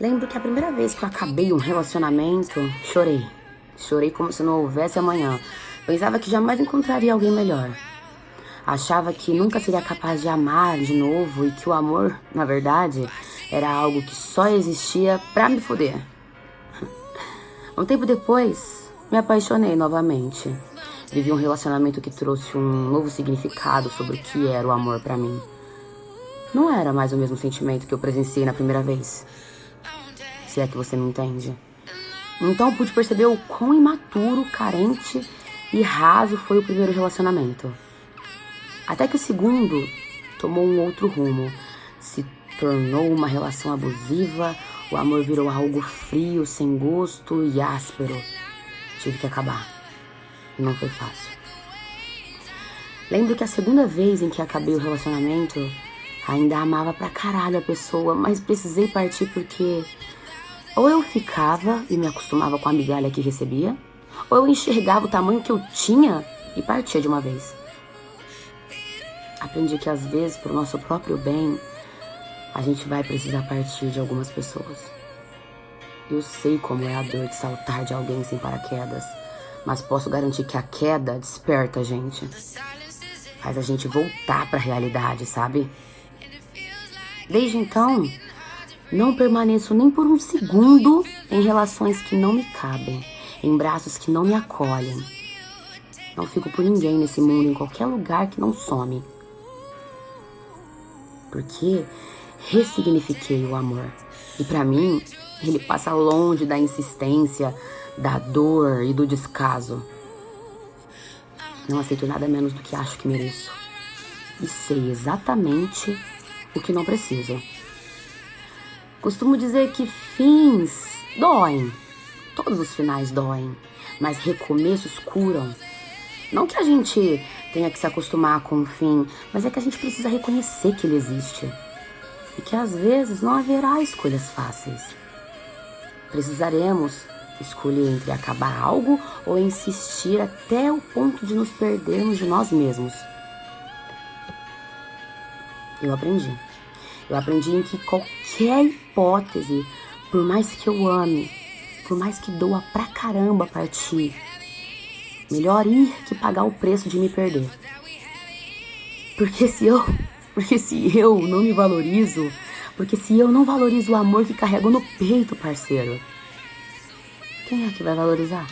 Lembro que a primeira vez que eu acabei um relacionamento, chorei. Chorei como se não houvesse amanhã. Pensava que jamais encontraria alguém melhor. Achava que nunca seria capaz de amar de novo e que o amor, na verdade, era algo que só existia pra me foder. Um tempo depois, me apaixonei novamente. Vivi um relacionamento que trouxe um novo significado sobre o que era o amor para mim. Não era mais o mesmo sentimento que eu presenciei na primeira vez se é que você me entende. Então eu pude perceber o quão imaturo, carente e raso foi o primeiro relacionamento. Até que o segundo tomou um outro rumo, se tornou uma relação abusiva, o amor virou algo frio, sem gosto e áspero. Tive que acabar. Não foi fácil. Lembro que a segunda vez em que acabei o relacionamento, ainda amava pra caralho a pessoa, mas precisei partir porque ou eu ficava e me acostumava com a migalha que recebia, ou eu enxergava o tamanho que eu tinha e partia de uma vez. Aprendi que às vezes, por nosso próprio bem, a gente vai precisar partir de algumas pessoas. Eu sei como é a dor de saltar de alguém sem paraquedas, mas posso garantir que a queda desperta a gente. Faz a gente voltar para a realidade, sabe? Desde então, não permaneço nem por um segundo em relações que não me cabem, em braços que não me acolhem. Não fico por ninguém nesse mundo, em qualquer lugar que não some. Porque ressignifiquei o amor. E para mim, ele passa longe da insistência, da dor e do descaso. Não aceito nada menos do que acho que mereço. E sei exatamente o que não preciso. Costumo dizer que fins doem. Todos os finais doem, mas recomeços curam. Não que a gente tenha que se acostumar com o fim, mas é que a gente precisa reconhecer que ele existe. E que às vezes não haverá escolhas fáceis. Precisaremos escolher entre acabar algo ou insistir até o ponto de nos perdermos de nós mesmos. Eu aprendi. Eu aprendi em que qualquer hipótese, por mais que eu ame, por mais que doa pra caramba partir, melhor ir que pagar o preço de me perder. Porque se eu, porque se eu não me valorizo, porque se eu não valorizo o amor que carrego no peito, parceiro, quem é que vai valorizar?